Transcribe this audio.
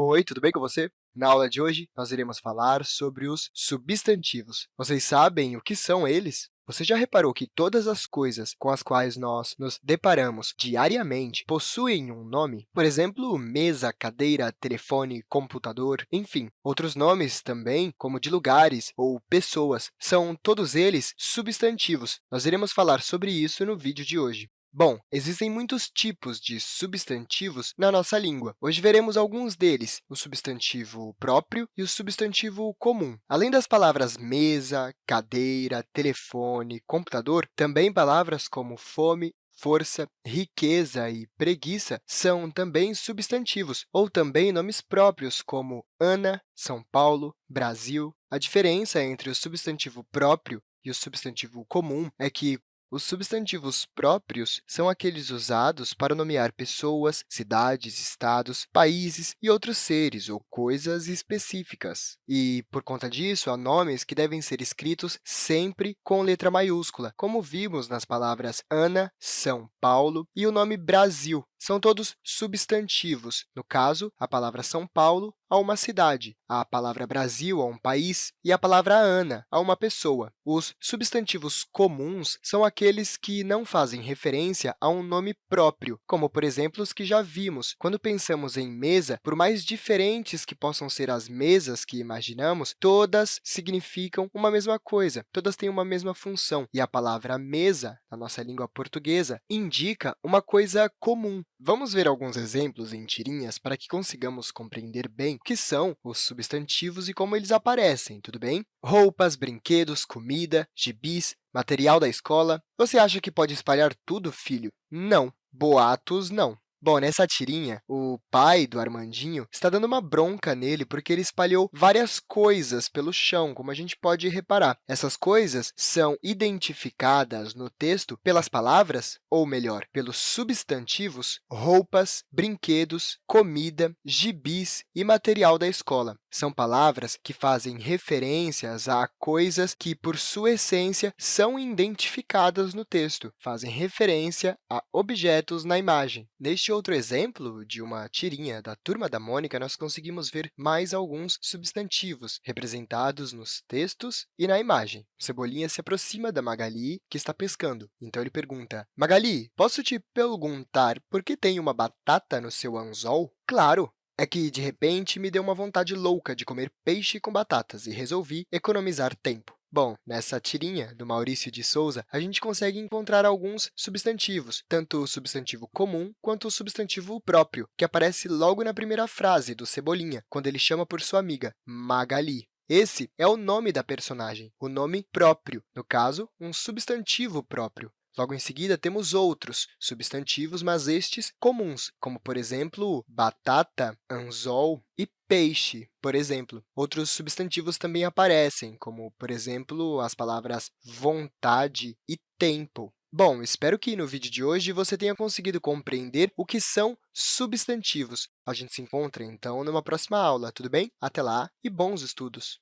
Oi, tudo bem com você? Na aula de hoje, nós iremos falar sobre os substantivos. Vocês sabem o que são eles? Você já reparou que todas as coisas com as quais nós nos deparamos diariamente possuem um nome? Por exemplo, mesa, cadeira, telefone, computador, enfim. Outros nomes também, como de lugares ou pessoas, são todos eles substantivos. Nós iremos falar sobre isso no vídeo de hoje. Bom, existem muitos tipos de substantivos na nossa língua. Hoje veremos alguns deles, o substantivo próprio e o substantivo comum. Além das palavras mesa, cadeira, telefone, computador, também palavras como fome, força, riqueza e preguiça são também substantivos, ou também nomes próprios, como Ana, São Paulo, Brasil. A diferença entre o substantivo próprio e o substantivo comum é que os substantivos próprios são aqueles usados para nomear pessoas, cidades, estados, países e outros seres ou coisas específicas. E, por conta disso, há nomes que devem ser escritos sempre com letra maiúscula, como vimos nas palavras Ana, São Paulo e o nome Brasil. São todos substantivos. No caso, a palavra São Paulo a uma cidade, a palavra Brasil a um país e a palavra Ana a uma pessoa. Os substantivos comuns são aqueles que não fazem referência a um nome próprio, como, por exemplo, os que já vimos. Quando pensamos em mesa, por mais diferentes que possam ser as mesas que imaginamos, todas significam uma mesma coisa, todas têm uma mesma função. E a palavra mesa, na nossa língua portuguesa, indica uma coisa comum. Vamos ver alguns exemplos em tirinhas para que consigamos compreender bem o que são os substantivos e como eles aparecem, tudo bem? Roupas, brinquedos, comida, gibis, material da escola. Você acha que pode espalhar tudo, filho? Não. Boatos, não. Bom, nessa tirinha, o pai do Armandinho está dando uma bronca nele porque ele espalhou várias coisas pelo chão, como a gente pode reparar. Essas coisas são identificadas no texto pelas palavras, ou melhor, pelos substantivos roupas, brinquedos, comida, gibis e material da escola. São palavras que fazem referências a coisas que, por sua essência, são identificadas no texto, fazem referência a objetos na imagem. Neste outro exemplo de uma tirinha da Turma da Mônica, nós conseguimos ver mais alguns substantivos representados nos textos e na imagem. Cebolinha se aproxima da Magali, que está pescando. Então, ele pergunta, Magali, posso te perguntar por que tem uma batata no seu anzol? Claro, é que, de repente, me deu uma vontade louca de comer peixe com batatas e resolvi economizar tempo. Bom, nessa tirinha do Maurício de Souza, a gente consegue encontrar alguns substantivos, tanto o substantivo comum quanto o substantivo próprio, que aparece logo na primeira frase do Cebolinha, quando ele chama por sua amiga, Magali. Esse é o nome da personagem, o nome próprio, no caso, um substantivo próprio. Logo em seguida, temos outros substantivos, mas estes comuns, como, por exemplo, batata, anzol e peixe, por exemplo. Outros substantivos também aparecem, como, por exemplo, as palavras vontade e tempo. Bom, espero que no vídeo de hoje você tenha conseguido compreender o que são substantivos. A gente se encontra, então, numa próxima aula, tudo bem? Até lá e bons estudos!